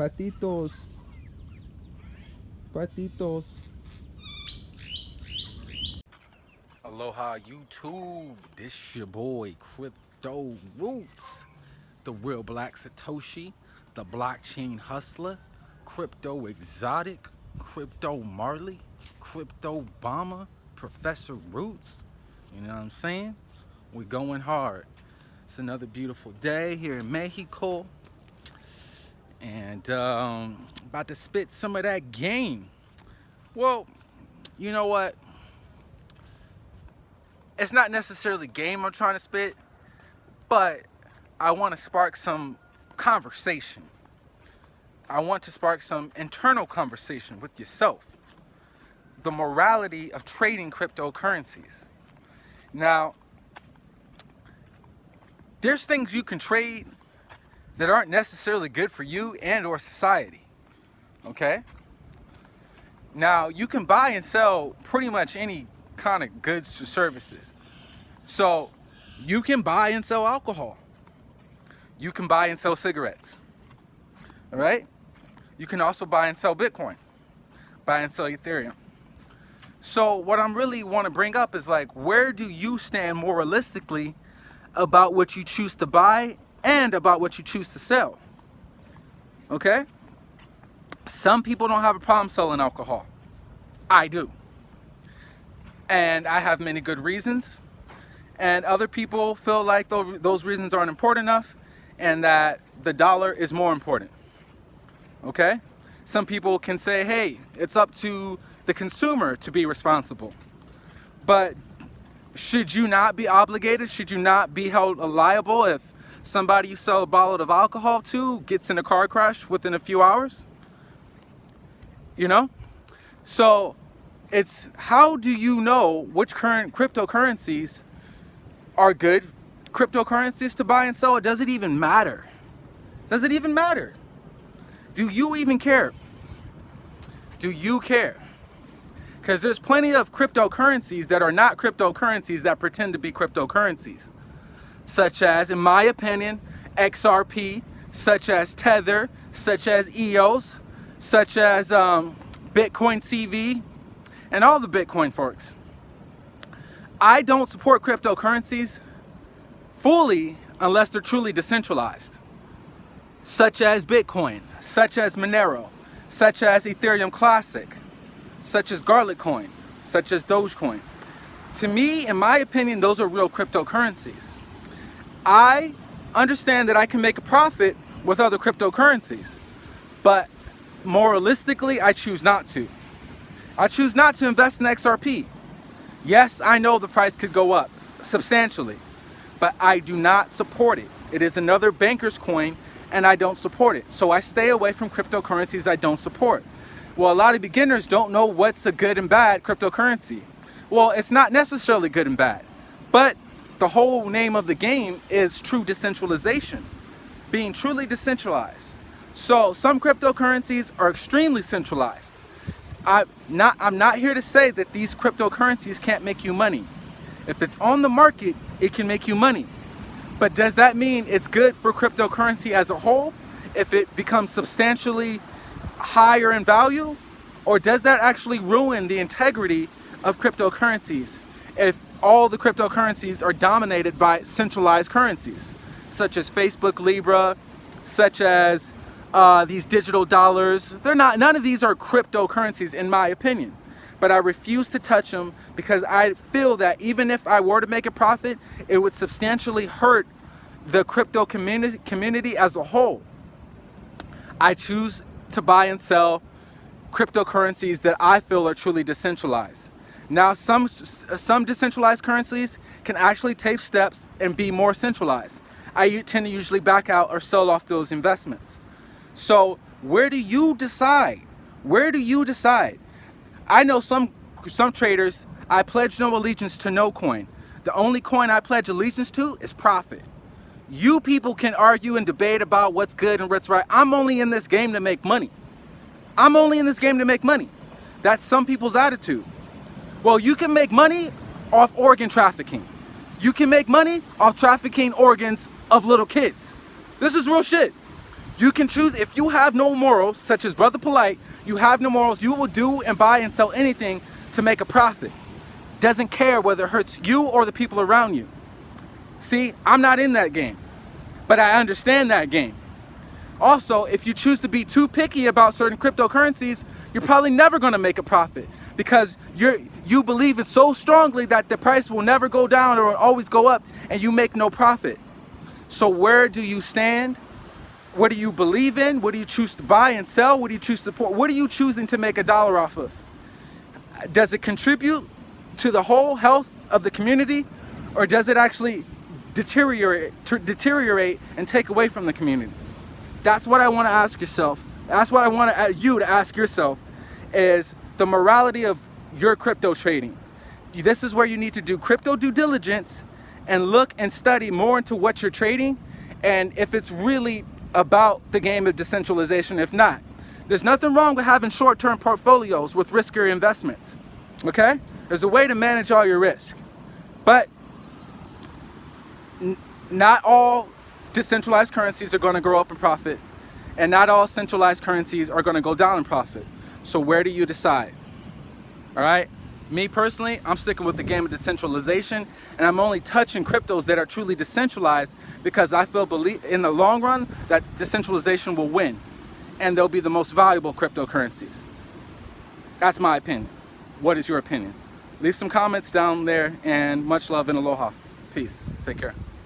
Patitos. Patitos. Aloha YouTube. This your boy Crypto Roots. The real black Satoshi. The blockchain hustler. Crypto exotic. Crypto Marley. Crypto Obama. Professor Roots. You know what I'm saying? We're going hard. It's another beautiful day here in Mexico. And um, about to spit some of that game. Well, you know what? It's not necessarily game I'm trying to spit, but I want to spark some conversation. I want to spark some internal conversation with yourself. The morality of trading cryptocurrencies. Now, there's things you can trade that aren't necessarily good for you and or society. Okay? Now, you can buy and sell pretty much any kind of goods or services. So, you can buy and sell alcohol. You can buy and sell cigarettes. All right? You can also buy and sell Bitcoin. Buy and sell Ethereum. So what I'm really want to bring up is like, where do you stand moralistically about what you choose to buy and about what you choose to sell? Okay? Some people don't have a problem selling alcohol. I do. And I have many good reasons. And other people feel like those reasons aren't important enough and that the dollar is more important. Okay? Some people can say, hey, it's up to the consumer to be responsible. But should you not be obligated? Should you not be held liable if somebody you sell a bottle of alcohol to gets in a car crash within a few hours? You know? So it's how do you know which current cryptocurrencies are good cryptocurrencies to buy and sell? Or Does it even matter? Does it even matter? Do you even care? Do you care? Because there's plenty of cryptocurrencies that are not cryptocurrencies that pretend to be cryptocurrencies. Such as, in my opinion, XRP, such as Tether, such as EOS, such as um, Bitcoin SV, and all the Bitcoin forks. I don't support cryptocurrencies fully unless they're truly decentralized, such as Bitcoin, such as Monero, such as Ethereum Classic, such as Garlicoin, such as Dogecoin. To me, in my opinion, those are real cryptocurrencies. I understand that I can make a profit with other cryptocurrencies, but moralistically, I choose not to. I choose not to invest in XRP. Yes, I know the price could go up substantially, but I do not support it. It is another banker's coin and I don't support it. So I stay away from cryptocurrencies I don't support. Well, a lot of beginners don't know what's a good and bad cryptocurrency. Well, it's not necessarily good and bad, but the whole name of the game is true decentralization, being truly decentralized. So some cryptocurrencies are extremely centralized. I not, I'm not here to say that these cryptocurrencies can't make you money. If it's on the market, it can make you money. But does that mean it's good for cryptocurrency as a whole if it becomes substantially higher in value? Or does that actually ruin the integrity of cryptocurrencies if all the cryptocurrencies are dominated by centralized currencies, such as Facebook Libra, such as uh, these digital dollars. They're not, none of these are cryptocurrencies in my opinion, but I refuse to touch them because I feel that even if I were to make a profit, it would substantially hurt the crypto community, community as a whole. I choose to buy and sell cryptocurrencies that I feel are truly decentralized. Now, some, some decentralized currencies can actually take steps and be more centralized. I tend to usually back out or sell off those investments. So where do you decide? Where do you decide? I know some, some traders, I pledge no allegiance to no coin. The only coin I pledge allegiance to is profit. You people can argue and debate about what's good and what's right. I'm only in this game to make money. I'm only in this game to make money. That's some people's attitude. Well, you can make money off organ trafficking. You can make money off trafficking organs of little kids. This is real shit. You can choose, if you have no morals, such as Brother Polite, you have no morals, you will do and buy and sell anything to make a profit. Doesn't care whether it hurts you or the people around you. See, I'm not in that game, but I understand that game. Also, if you choose to be too picky about certain cryptocurrencies, you're probably never going to make a profit because you're you believe it so strongly that the price will never go down or always go up and you make no profit. So where do you stand? What do you believe in? What do you choose to buy and sell? What do you choose to support? What are you choosing to make a dollar off of? Does it contribute to the whole health of the community or does it actually deteriorate, deteriorate and take away from the community? That's what I want to ask yourself. That's what I want uh, you to ask yourself is the morality of your crypto trading. This is where you need to do crypto due diligence and look and study more into what you're trading and if it's really about the game of decentralization. If not, there's nothing wrong with having short-term portfolios with riskier investments. Okay? There's a way to manage all your risk. But not all decentralized currencies are going to grow up in profit and not all centralized currencies are going to go down in profit. So where do you decide? All right? Me personally, I'm sticking with the game of decentralization and I'm only touching cryptos that are truly decentralized because I feel believe in the long run that decentralization will win and they'll be the most valuable cryptocurrencies. That's my opinion. What is your opinion? Leave some comments down there and much love and aloha. Peace. Take care.